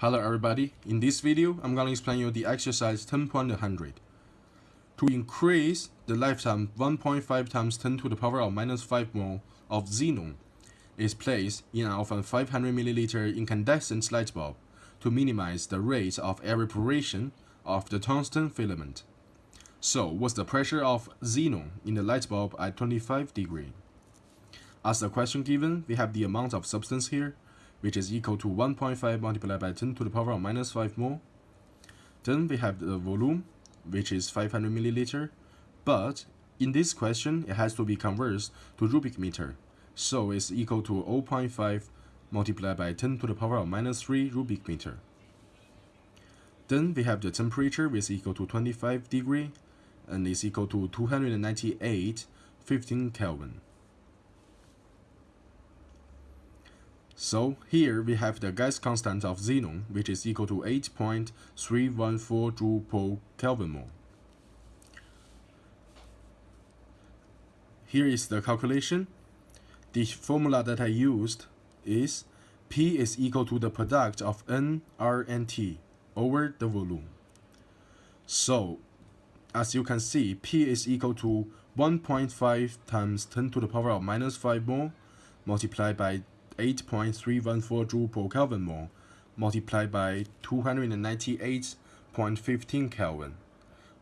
Hello everybody, in this video I'm going to explain you the exercise 10.100. To increase the lifetime 1.5 times 10 to the power of minus 5 mole of xenon is placed in an often 500 milliliter incandescent light bulb to minimize the rate of evaporation of the tungsten filament. So what's the pressure of xenon in the light bulb at 25 degree? As the question given, we have the amount of substance here which is equal to 1.5 multiplied by 10 to the power of minus 5 mole. Then we have the volume, which is 500 milliliter, but in this question, it has to be converted to cubic meter. So it's equal to 0.5 multiplied by 10 to the power of minus 3 cubic meter. Then we have the temperature, which is equal to 25 degree, and is equal to 298 15 Kelvin. So here we have the gas constant of xenon, which is equal to 8.314 joule per Kelvin mole. Here is the calculation. The formula that I used is P is equal to the product of N, R, and T over the volume. So, as you can see, P is equal to 1.5 times 10 to the power of minus 5 mole multiplied by 8.314 joule per Kelvin mole multiplied by 298.15 Kelvin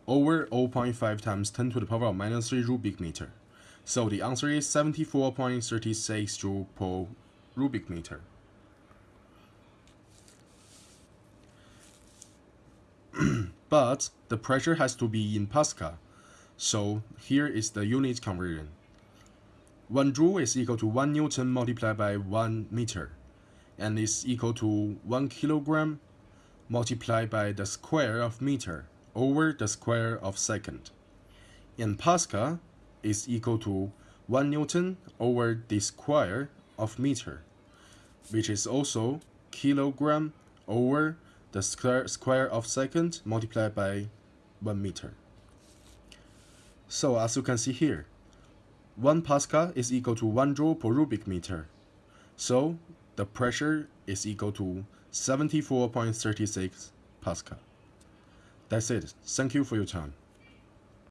over 0.5 times 10 to the power of minus 3 cubic meter. So the answer is 74.36 joule per cubic meter. but the pressure has to be in Pascal. So here is the unit conversion. 1 joule is equal to 1 newton multiplied by 1 meter and is equal to 1 kilogram multiplied by the square of meter over the square of second. In Pascal is equal to 1 newton over the square of meter, which is also kilogram over the square, square of second multiplied by 1 meter. So as you can see here, 1 Pascal is equal to 1 joule per cubic meter. So the pressure is equal to 74.36 Pascal. That's it. Thank you for your time.